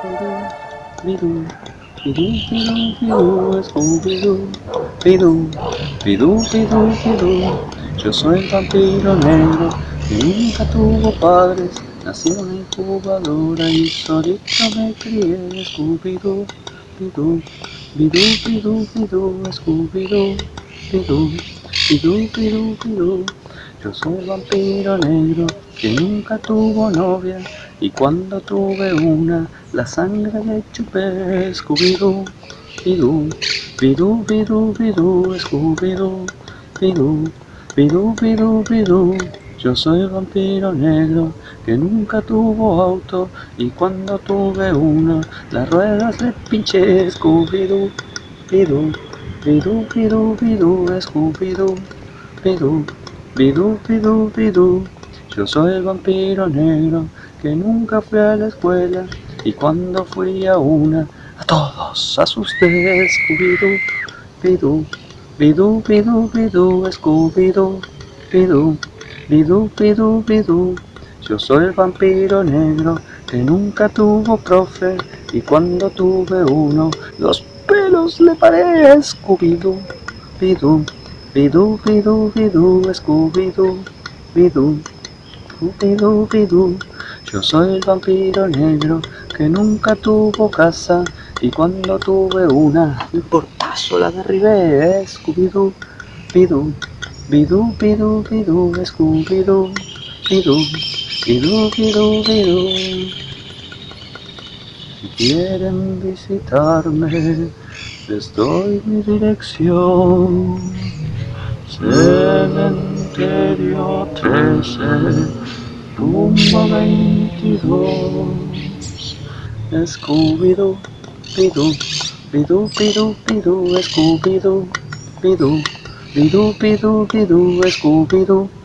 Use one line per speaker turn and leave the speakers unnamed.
Pidú, pidú, pidú, pidú, Scooby-Doo, pidú, pidú, pidú, pidú. Yo soy vampiro negro que nunca tuvo padres, nací en incubadora y solito me crié. Scooby-Doo, pidú, pidú, pidú, pidú, Scooby-Doo, pidú, pidú, pidú, pidú. Yo soy vampiro negro que nunca tuvo novia y cuando tuve una la sangre le chupé. Scooby-Doo, pidú, pidú, pidú, pidú, Scooby-Doo, pidú, pidú, pidú, pidú. Yo soy el vampiro negro que nunca tuvo auto y cuando tuve una las ruedas le pinché. Scooby-Doo, pidú, pidú, pidú, pidú, Scooby-Doo, pidú. Bidú, bidú, bidú, yo soy el vampiro negro que nunca fui a la escuela y cuando fui a una a todos asusté. Scooby-Doo, bidú, bidú, bidú, bidú, Scooby-Doo, bidú, bidú, bidú, bidú. Yo soy el vampiro negro que nunca tuvo profe y cuando tuve uno los pelos le paré. Scooby-Doo, bidú. Bidú, bidú, bidú, Scooby-Doo, bidú, bidú, bidú. Yo soy el vampiro negro que nunca tuvo casa y cuando tuve una, el portazo la derribé. Scooby-Doo, bidú, bidú, bidú, bidú, Scooby-Doo, bidú, bidú, bidú, bidú. Si quieren visitarme, les doy mi dirección. Cementerio 13, tumba 22. Scooby-Doo, bidú, bidú, bidú, bidú, Scooby-Doo, bidú, bidú, Scooby-Doo.